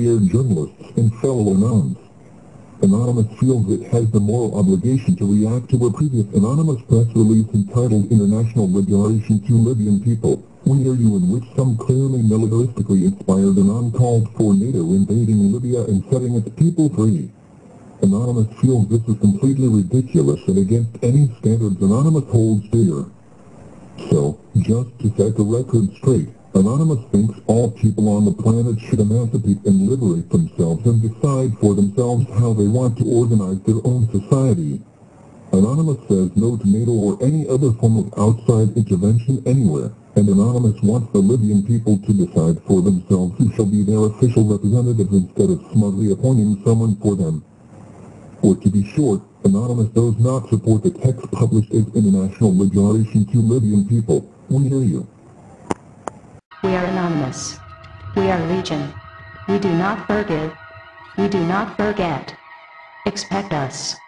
feared journalists and fellow Anons. Anonymous feels it has the moral obligation to react to a previous anonymous press release entitled International Liberation to Libyan People, we hear you in which some clearly militaristically inspired Anon called for NATO invading Libya and setting its people free. Anonymous feels this is completely ridiculous and against any standards Anonymous holds dear. So, just to set the record straight, Anonymous thinks all people on the planet should emancipate and liberate themselves and decide for themselves how they want to organize their own society. Anonymous says no to NATO or any other form of outside intervention anywhere, and Anonymous wants the Libyan people to decide for themselves who shall be their official representatives instead of smugly appointing someone for them. Or to be short, Anonymous does not support the text published as International Liberation to Libyan People. We hear you. We are. We are legion. We do not forgive. We do not forget. Expect us.